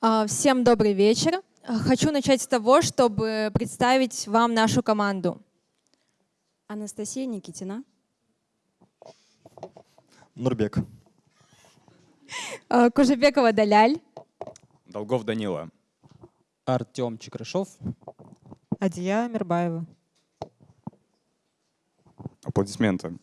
А, всем добрый вечер. Хочу начать с того, чтобы представить вам нашу команду. Анастасия Никитина. Нурбек. А, Кужебекова Даляль. Долгов Данила. Артем Чекрашов. Адия Мирбаева. Аплодисменты.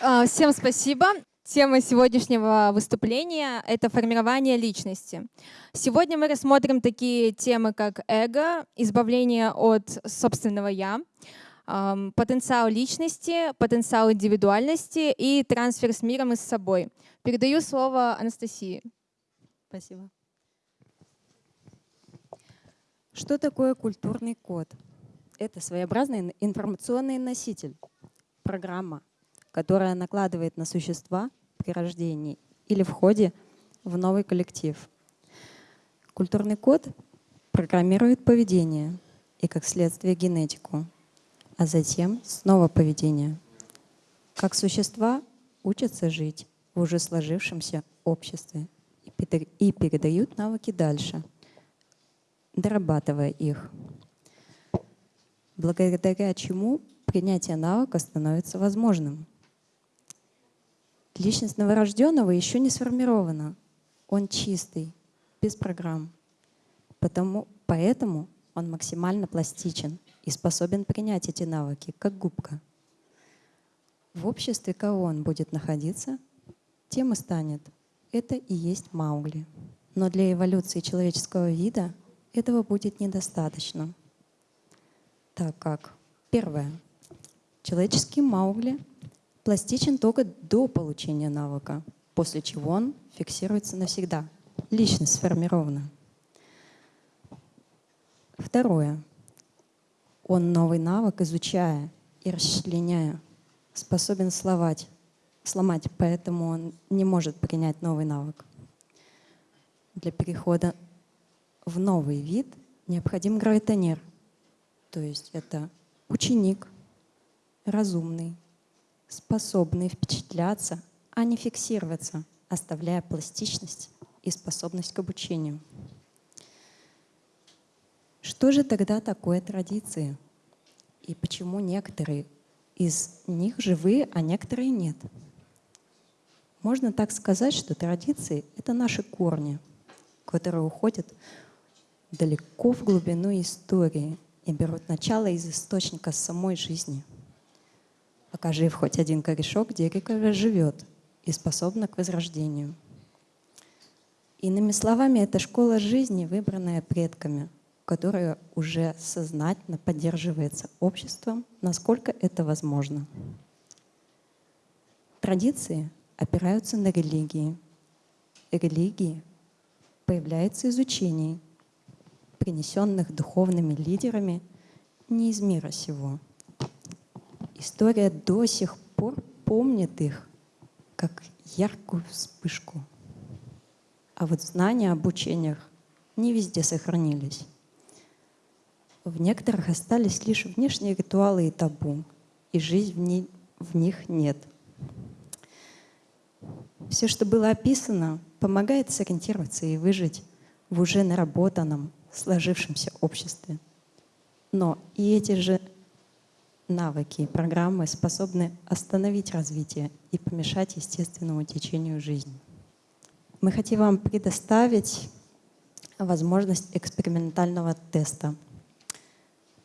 А, Всем спасибо. Тема сегодняшнего выступления — это формирование личности. Сегодня мы рассмотрим такие темы, как эго, избавление от собственного «я», потенциал личности, потенциал индивидуальности и трансфер с миром и с собой. Передаю слово Анастасии. Спасибо. Что такое культурный код? Это своеобразный ин- информационный носитель, программа, которая накладывает на существа при рождении или входе в новый коллектив. Культурный код программирует поведение и, как следствие, генетику, а затем снова поведение. Как существа учатся жить в уже сложившемся обществе и передают навыки дальше, дорабатывая их. Благодаря чему принятие навыка становится возможным. Личность новорожденного еще не сформирована. Он чистый, без программ. Потому, поэтому он максимально пластичен и способен принять эти навыки, как губка. В обществе кого он будет находиться, тем и станет. Это и есть Маугли. Но для эволюции человеческого вида этого будет недостаточно. Так как, первое, человеческий Маугли пластичен только до получения навыка, после чего он фиксируется навсегда. Личность сформирована. Второе. Он новый навык, изучая и расчленяя, способен словать, сломать, поэтому он не может принять новый навык. Для перехода в новый вид необходим гравитонер, то есть это ученик, разумный, способный впечатляться, а не фиксироваться, оставляя пластичность и способность к обучению. Что же тогда такое традиции? И почему некоторые из них живые, а некоторые нет? Можно так сказать, что традиции — это наши корни, которые уходят далеко в глубину истории и берут начало из источника самой жизни. Пока жив хоть один корешок, дерево живет и способно к возрождению. Иными словами, это школа жизни, выбранная предками, которая уже сознательно поддерживается обществом, насколько это возможно. Традиции опираются на религии. Религии появляются из учений, принесенных духовными лидерами не из мира сего. История до сих пор помнит их как яркую вспышку. А вот знания об учениях не везде сохранились. В некоторых остались лишь внешние ритуалы и табу, и жизнь в, ни- в них нет. Все, что было описано, помогает сориентироваться и выжить в уже наработанном, сложившемся обществе. Но и эти же навыки и программы способны остановить развитие и помешать естественному течению жизни. Мы хотим вам предоставить возможность экспериментального теста.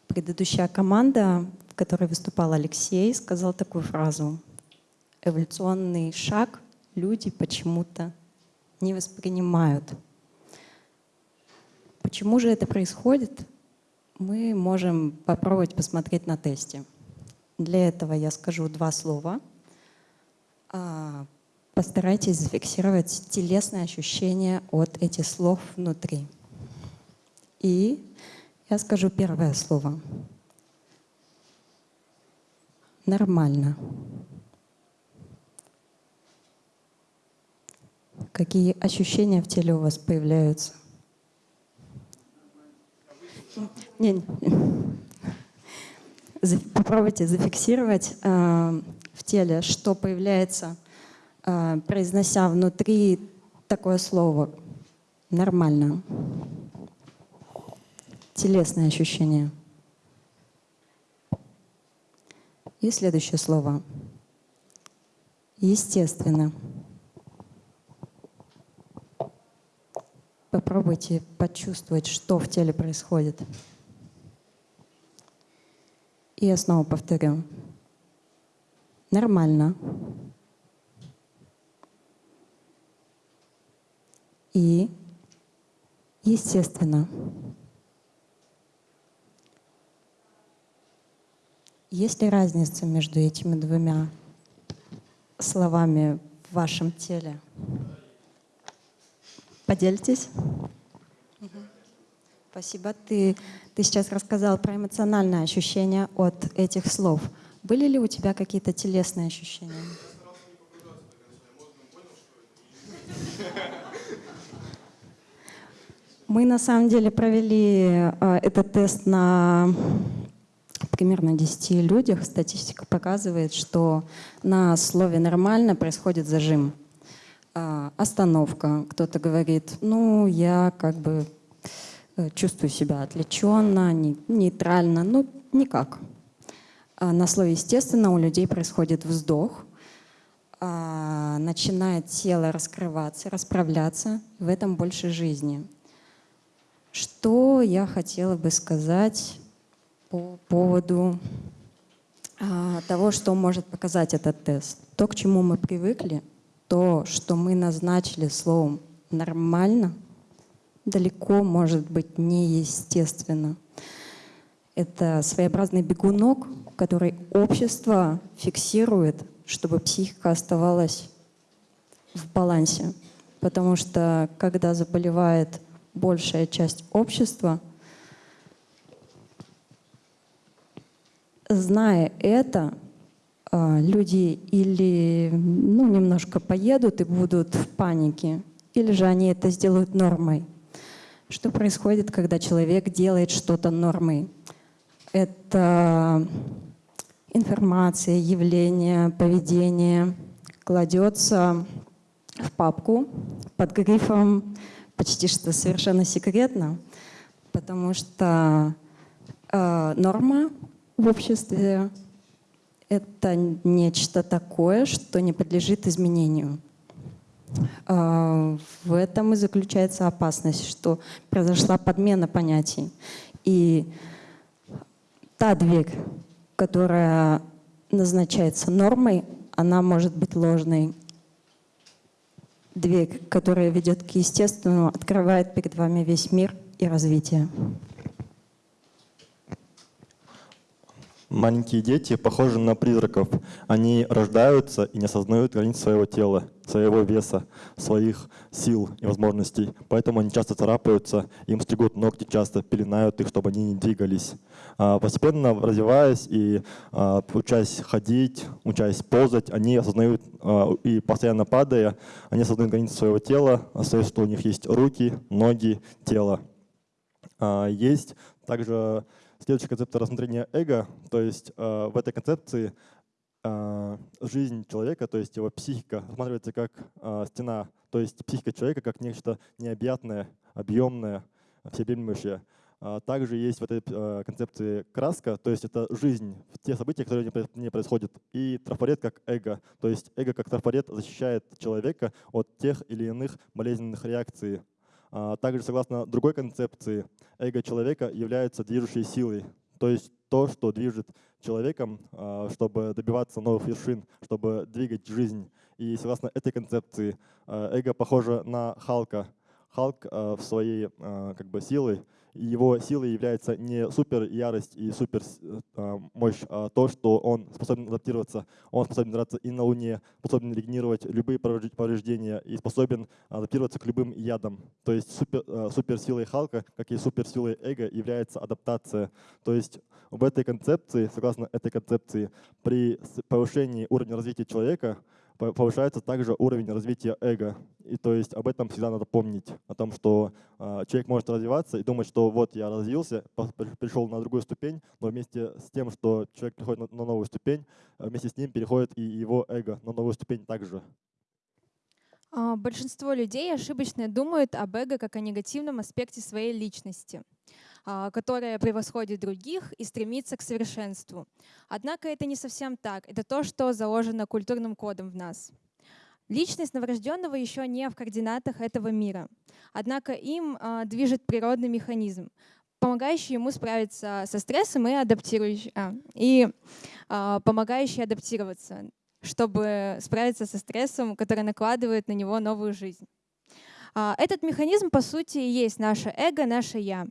Предыдущая команда, в которой выступал Алексей, сказал такую фразу. Эволюционный шаг люди почему-то не воспринимают. Почему же это происходит? Мы можем попробовать посмотреть на тесте. Для этого я скажу два слова. А, Постарайтесь зафиксировать телесные ощущения от этих слов внутри. И я скажу первое слово. Нормально. Какие ощущения в теле у вас появляются? Не, не. Попробуйте зафиксировать э, в теле, что появляется а, произнося внутри такое слово «нормально». Телесное ощущение. И следующее слово. Естественно. Попробуйте почувствовать, что в теле происходит. И я снова повторю. Нормально. И естественно. Есть ли разница между этими двумя словами в вашем теле? Поделитесь. Спасибо. Ты, ты сейчас рассказал про эмоциональное ощущение от этих слов. Были ли у тебя какие-то телесные ощущения? Мы на самом деле провели э, этот тест на примерно 10 людях. Статистика показывает, что на слове «нормально» происходит зажим. Э, остановка. Кто-то говорит, ну, я как бы чувствую себя отвлеченно, не, нейтрально. Ну, никак. А на слове «естественно» у людей происходит вздох, а, начинает тело раскрываться, расправляться, в этом больше жизни. Что я хотела бы сказать по поводу а, того, что может показать этот тест? То, к чему мы привыкли, то, что мы назначили словом «нормально», далеко может быть неестественно. Это своеобразный бегунок, который общество фиксирует, чтобы психика оставалась в балансе. Потому что когда заболевает большая часть общества, зная это, а, люди или ну, немножко поедут и будут в панике, или же они это сделают нормой. Что происходит, когда человек делает что-то нормой? Это информация, явление, поведение кладется в папку под грифом почти что совершенно секретно, потому что э, норма в обществе — это нечто такое, что не подлежит изменению. Э, в этом и заключается опасность, что произошла подмена понятий. И та дверь, которая назначается нормой, она может быть ложной дверь, которая ведет к естественному, открывает перед вами весь мир и развитие. Маленькие дети похожи на призраков. Они рождаются и не осознают границ своего тела, своего веса, своих сил и возможностей. Поэтому они часто царапаются, им стригут ногти часто, пеленают их, чтобы они не двигались. А, постепенно развиваясь и а, учась ходить, учась ползать, они осознают а, и постоянно падая, они осознают границы своего тела, осознают, что у них есть руки, ноги, тело. Есть также Следующий концепт рассмотрения эго, то есть э, в этой концепции э, жизнь человека, то есть его психика, рассматривается как э, стена, то есть психика человека как нечто необъятное, объемное, всеобъемлющее. А также есть в этой э, концепции краска, то есть это жизнь, те события, которые не происходят, и трафарет как эго, то есть эго как трафарет защищает человека от тех или иных болезненных реакций, также, согласно другой концепции, эго человека является движущей силой, то есть то, что движет человеком, а, чтобы добиваться новых вершин, чтобы двигать жизнь. И согласно этой концепции, а, эго похоже на Халка. Халк в своей как бы, силой его силой является не супер ярость и супер э, мощь, а то, что он способен адаптироваться, он способен драться и на Луне, способен регенерировать любые повреждения и способен адаптироваться к любым ядам. То есть супер, э, суперсилой Халка, как и суперсилой Эго, является адаптация. То есть в этой концепции, согласно этой концепции, при повышении уровня развития человека повышается также уровень развития эго. И то есть об этом всегда надо помнить, о том, что э, человек может развиваться и думать, что вот я развился, пришел на другую ступень, но вместе с тем, что человек приходит на, на новую ступень, вместе с ним переходит и его эго на новую ступень также. А, Большинство людей ошибочно думают об эго как о негативном аспекте своей личности, а, которая превосходит других и стремится к совершенству. Однако это не совсем так. Это то, что заложено культурным кодом в нас. Личность новорожденного еще не в координатах этого мира. Однако им а, движет природный механизм, помогающий ему справиться со стрессом и, адаптирующий, а, и а, помогающий адаптироваться чтобы справиться со стрессом, который накладывает на него новую жизнь. А, этот механизм, по сути, и есть наше эго, наше «я».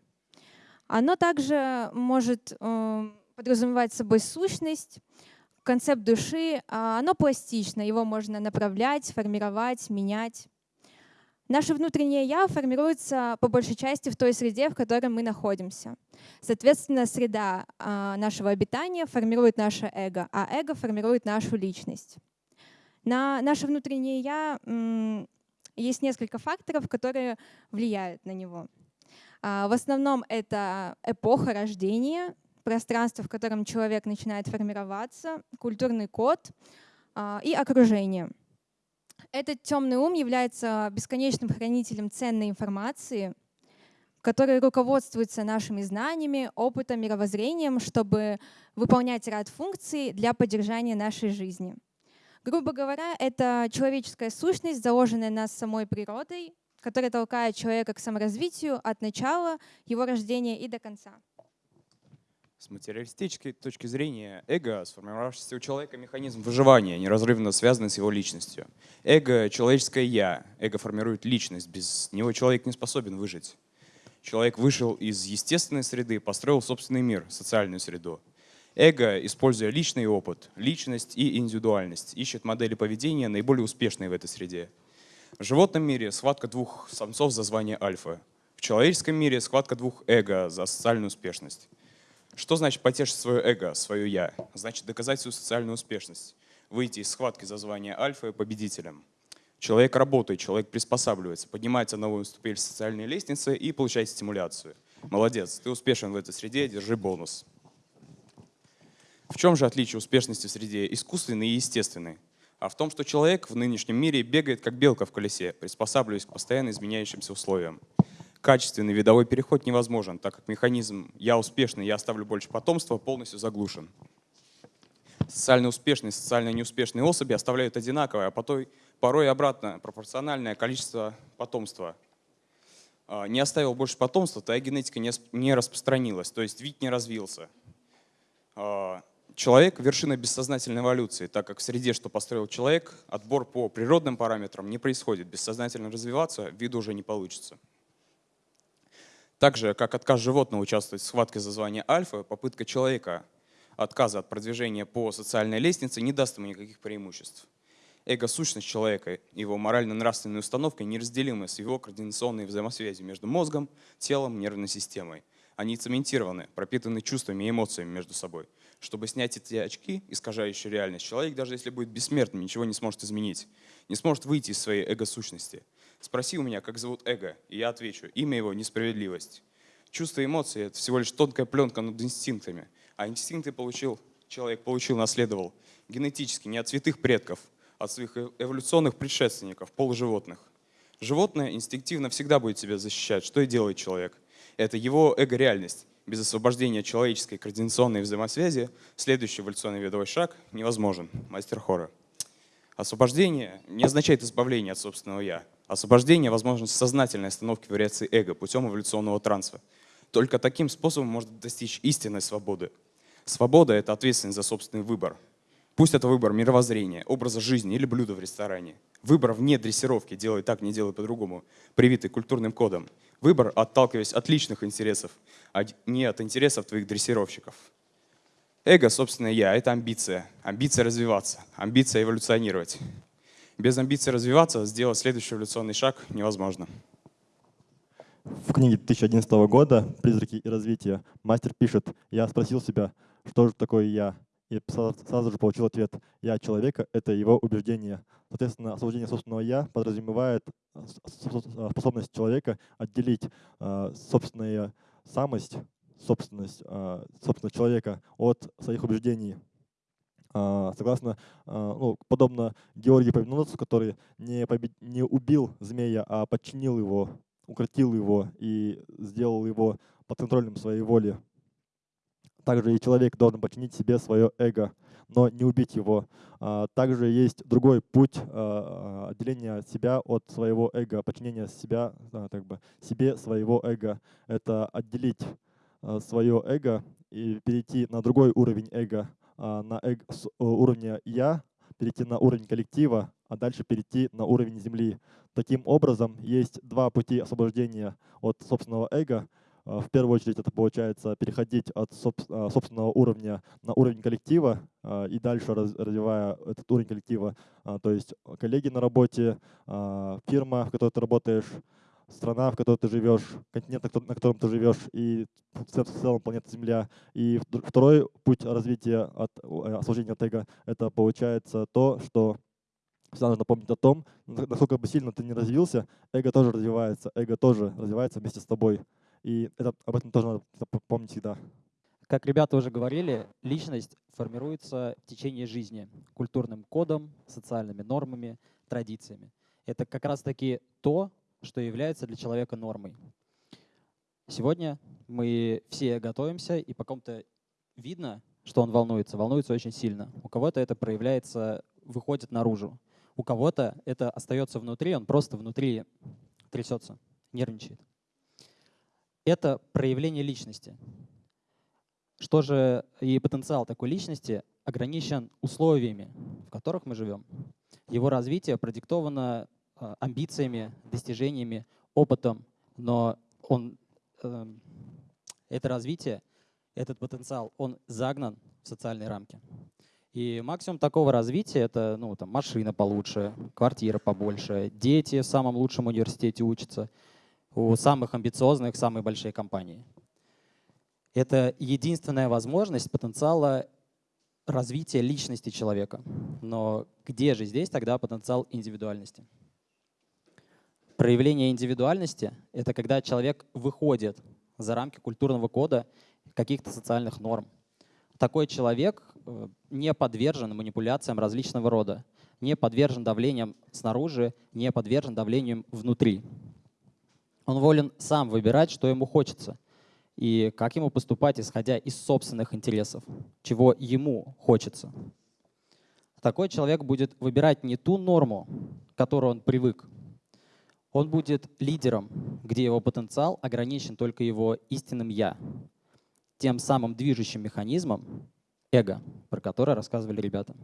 Оно также может эм, подразумевать собой сущность, концепт души. А, оно пластично, его можно направлять, формировать, менять. Наше внутреннее «я» формируется по большей части в той среде, в которой мы находимся. Соответственно, среда а, нашего обитания формирует наше эго, а эго формирует нашу личность. На наше внутреннее «я» есть несколько факторов, которые влияют на него. А, в основном это эпоха рождения, пространство, в котором человек начинает формироваться, культурный код а, и окружение — этот темный ум является бесконечным хранителем ценной информации, который руководствуется нашими знаниями, опытом, мировоззрением, чтобы выполнять ряд функций для поддержания нашей жизни. Грубо говоря, это человеческая сущность, заложенная нас самой природой, которая толкает человека к саморазвитию от начала его рождения и до конца. С материалистической точки зрения, эго — сформировавшийся у человека механизм выживания, неразрывно связанный с его личностью. Эго — человеческое «я». Эго формирует личность. Без него человек не способен выжить. Человек вышел из естественной среды, построил собственный мир, социальную среду. Эго, используя личный опыт, личность и индивидуальность, ищет модели поведения, наиболее успешные в этой среде. В животном мире схватка двух самцов за звание альфа. В человеческом мире схватка двух эго за социальную успешность. Что значит потешить свое эго, свое «я»? Значит доказать свою социальную успешность, выйти из схватки за звание альфа победителем. Человек работает, человек приспосабливается, поднимается на новую ступень социальной лестницы и получает стимуляцию. Молодец, ты успешен в этой среде, держи бонус. В чем же отличие успешности в среде искусственной и естественной? А в том, что человек в нынешнем мире бегает как белка в колесе, приспосабливаясь к постоянно изменяющимся условиям качественный видовой переход невозможен, так как механизм «я успешный, я оставлю больше потомства» полностью заглушен. Социально успешные и социально неуспешные особи оставляют одинаковое, а порой, порой обратно пропорциональное количество потомства. А, не оставил больше потомства, твоя генетика не распространилась, то есть вид не развился. Человек — вершина бессознательной эволюции, так как в среде, что построил человек, отбор по природным параметрам не происходит. Бессознательно развиваться виду уже не получится. Так же, как отказ животного участвовать в схватке за звание альфа, попытка человека отказа от продвижения по социальной лестнице не даст ему никаких преимуществ. Эго-сущность человека, его морально-нравственные установки неразделимы с его координационной взаимосвязью между мозгом, телом, нервной системой. Они цементированы, пропитаны чувствами и эмоциями между собой. Чтобы снять эти очки, искажающие реальность, человек, даже если будет бессмертным, ничего не сможет изменить, не сможет выйти из своей эго-сущности – Спроси у меня, как зовут эго, и я отвечу. Имя его — несправедливость. Чувства и эмоции — это всего лишь тонкая пленка над инстинктами. А инстинкты получил, человек получил, наследовал генетически не от святых предков, а от своих э, эволюционных предшественников, полуживотных. Животное инстинктивно всегда будет себя защищать, что и делает человек. Это его эго-реальность. Без освобождения человеческой координационной взаимосвязи следующий эволюционный видовой шаг невозможен. Мастер хора. Освобождение не означает избавление от собственного «я». Освобождение – возможность сознательной остановки вариации эго путем эволюционного транса. Только таким способом можно достичь истинной свободы. Свобода – это ответственность за собственный выбор. Пусть это выбор мировоззрения, образа жизни или блюда в ресторане. Выбор вне дрессировки, делай так, не делай по-другому, привитый культурным кодом. Выбор, отталкиваясь от личных интересов, а не от интересов твоих дрессировщиков. Эго, собственно, я — это амбиция. Амбиция развиваться, амбиция эволюционировать. Без амбиции развиваться сделать следующий эволюционный шаг невозможно. В книге 2011 года «Призраки и развитие» мастер пишет, «Я спросил себя, что же такое я?» И сразу же получил ответ, «Я человека — это его убеждение». Соответственно, освобождение собственного «я» подразумевает способность человека отделить а, собственную самость собственность, а, собственно, человека от своих убеждений. Согласно, ну, подобно Георгию Повиноносцу, который не, побед... не убил змея, а подчинил его, укротил его и сделал его подконтрольным своей воли. Также и человек должен подчинить себе свое эго, но не убить его. А, также есть другой путь отделения себя от своего эго, подчинения себя, как бы, себе своего эго. Это отделить свое эго и перейти на другой уровень эго, а, на эго, с уровня «я», перейти на уровень коллектива, а дальше перейти на уровень Земли. Таким образом, есть два пути освобождения от собственного эго. А, в первую очередь это получается переходить от а, собственного уровня на уровень коллектива и дальше развивая этот уровень коллектива, то есть коллеги на работе, фирма, в которой ты работаешь, страна, в которой ты живешь, континент, на котором ты живешь, и в целом планета Земля. И второй путь развития от э, освобождения от эго — это получается то, что всегда нужно помнить о том, насколько бы сильно ты не развился, эго тоже развивается, эго тоже развивается вместе с тобой. И это, об этом тоже надо помнить всегда. Как ребята уже говорили, личность формируется в течение жизни культурным кодом, социальными нормами, традициями. Это как раз-таки то, что является для человека нормой. Сегодня мы все готовимся, и по кому-то видно, что он волнуется, волнуется очень сильно. У кого-то это проявляется, выходит наружу. У кого-то это остается внутри, он просто внутри трясется, нервничает. Это проявление личности. Что же и потенциал такой личности ограничен условиями, в которых мы живем. Его развитие продиктовано Э, амбициями, достижениями, опытом, но он, эм, это развитие, этот потенциал, он загнан в социальные рамки. И максимум такого развития — это ну, там, машина получше, квартира побольше, дети в самом лучшем университете учатся, у самых амбициозных самые большие компании. Это единственная возможность потенциала развития личности человека. Но где же здесь тогда потенциал индивидуальности? Проявление индивидуальности — это когда человек выходит за рамки культурного кода каких-то социальных норм. Такой человек э, не подвержен манипуляциям различного рода, не подвержен давлениям снаружи, не подвержен давлениям внутри. Он волен сам выбирать, что ему хочется, и как ему поступать, исходя из собственных интересов, чего ему хочется. Такой человек будет выбирать не ту норму, к которой он привык, он будет лидером, где его потенциал ограничен только его истинным «я», тем самым движущим механизмом эго, про которое рассказывали ребята.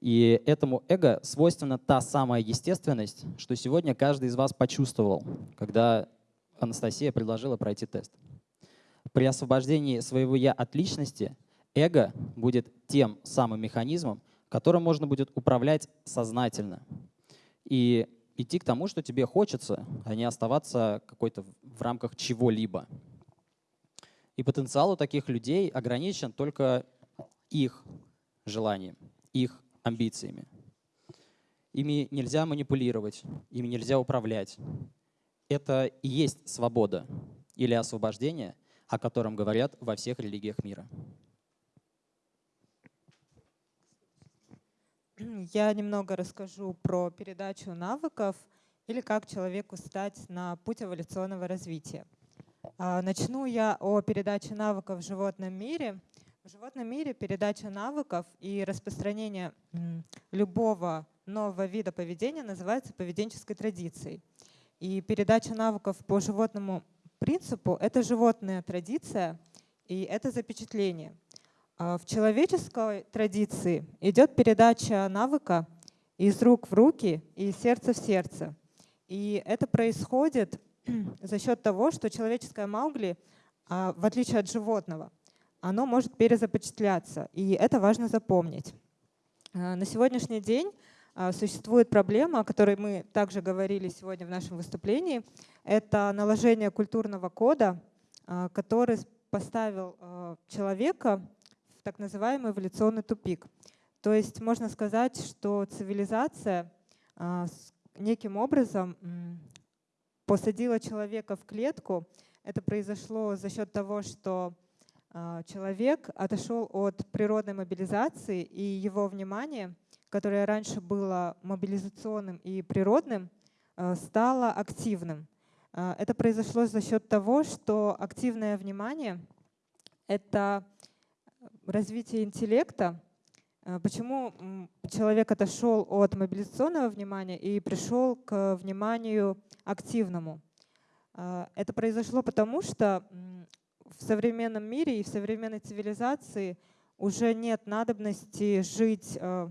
И этому эго свойственна та самая естественность, что сегодня каждый из вас почувствовал, когда Анастасия предложила пройти тест. При освобождении своего «я» от личности эго будет тем самым механизмом, которым можно будет управлять сознательно. И идти к тому, что тебе хочется, а не оставаться какой-то в рамках чего-либо. И потенциал у таких людей ограничен только их желанием, их амбициями. Ими нельзя манипулировать, ими нельзя управлять. Это и есть свобода или освобождение, о котором говорят во всех религиях мира. Я немного расскажу про передачу навыков или как человеку стать на путь эволюционного развития. А, начну я о передаче навыков в животном мире. В животном мире передача навыков и распространение любого нового вида поведения называется поведенческой традицией. И передача навыков по животному принципу — это животная традиция, и это запечатление — а в человеческой традиции идет передача навыка из рук в руки и из сердца в сердце. И это происходит за счет того, что человеческое маугли, а, в отличие от животного, оно может перезапечатляться. И это важно запомнить. А, на сегодняшний день существует проблема, о которой мы также говорили сегодня в нашем выступлении. Это наложение культурного кода, который поставил человека так называемый эволюционный тупик. То есть можно сказать, что цивилизация неким образом посадила человека в клетку. Это произошло за счет того, что человек отошел от природной мобилизации, и его внимание, которое раньше было мобилизационным и природным, а, стало активным. А, Это произошло за счет того, что активное внимание — это развитие интеллекта. А, Почему человек отошел от мобилизационного внимания и пришел к вниманию активному? А, Это произошло потому, что в современном мире и в современной цивилизации уже нет надобности жить э,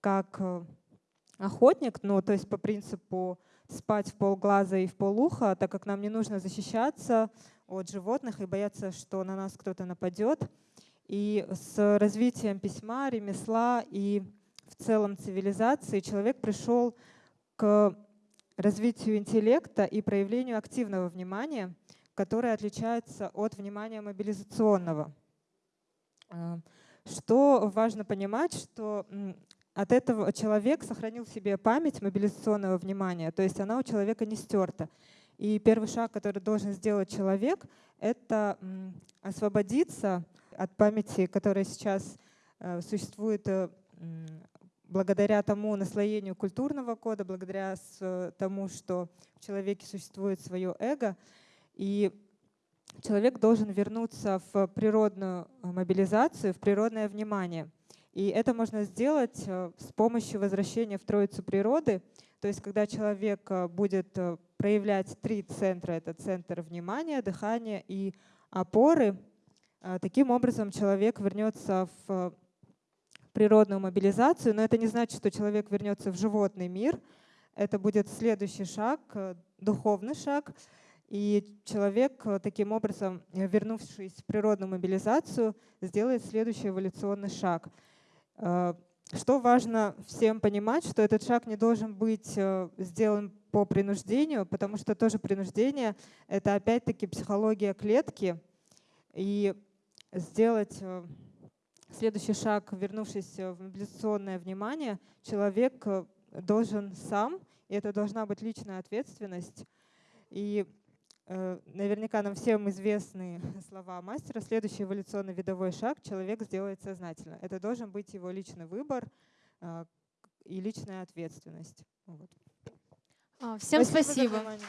как э, охотник, ну, то есть по принципу спать в полглаза и в полуха, так как нам не нужно защищаться от животных и бояться, что на нас кто-то нападет. И с развитием письма, ремесла и в целом цивилизации человек пришел к развитию интеллекта и проявлению активного внимания, которое отличается от внимания мобилизационного. А, Что важно понимать, что от этого человек сохранил в себе память мобилизационного внимания, то есть она у человека не стерта. И первый шаг, который должен сделать человек, это освободиться от памяти, которая сейчас э, существует э, благодаря тому наслоению культурного кода, благодаря с- тому, что в человеке существует свое эго. И человек должен вернуться в природную э, мобилизацию, в природное внимание. И это можно сделать э, с помощью возвращения в Троицу природы. То есть когда человек э, будет проявлять три центра, это центр внимания, дыхания и опоры, таким образом человек вернется в природную мобилизацию, но это не значит, что человек вернется в животный мир. Это будет следующий шаг, духовный шаг. И человек, э, таким образом, э, вернувшись в природную мобилизацию, сделает следующий эволюционный шаг. Э, Что важно всем понимать, что этот шаг не должен быть сделан по принуждению, потому что тоже принуждение — это опять-таки психология клетки. И сделать следующий шаг, вернувшись в мобилизационное внимание, человек должен сам, и это должна быть личная ответственность. И наверняка нам всем известны слова мастера. Следующий эволюционный видовой шаг человек сделает сознательно. Это должен быть его личный выбор э, и личная ответственность. Вот. А, Всем спасибо. внимание.